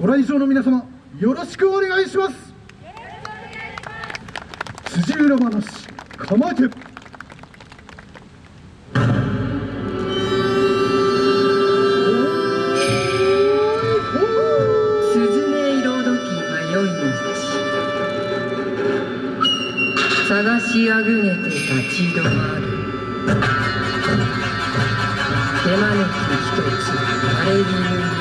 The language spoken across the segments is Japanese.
ご来場の皆様よろしくお願いします。辻浦話鎌家スズメ色どき迷い道探しあぐねて立ち止まる。手招き一つ枯れる後ろの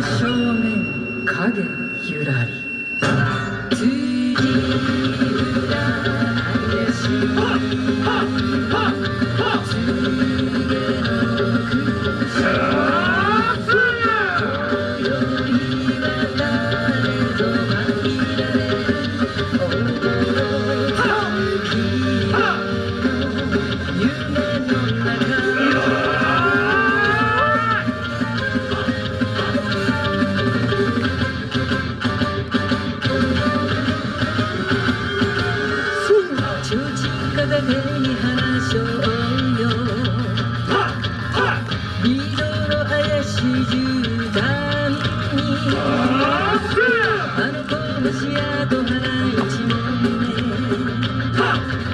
正面影ゆらり。うちん片手に話そうよリードの怪しい絨毯にあの子のシアと花一問目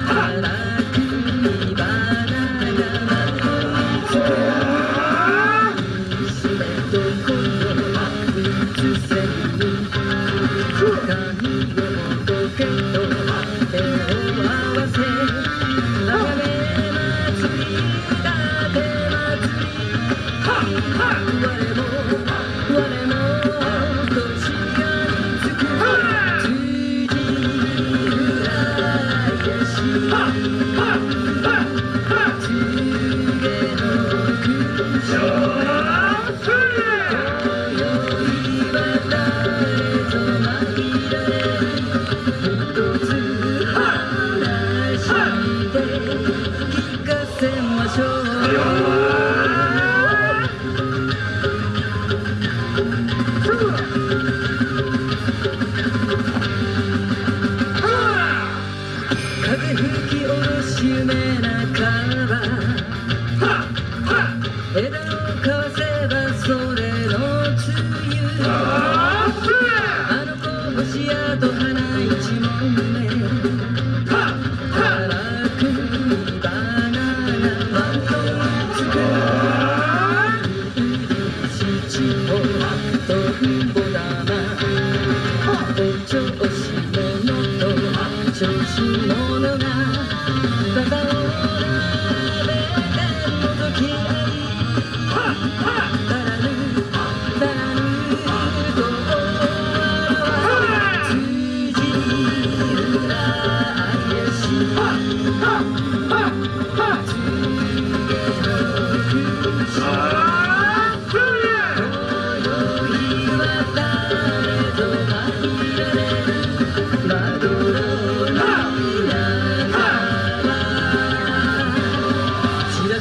荒くにバナナがつく娘と子のうつせるせましょ風吹き下ろし夢半ば枝をかわせばそれの梅雨あの子星やと花一問調子者が肩を並べて覗き合いだらぬだらぬと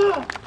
す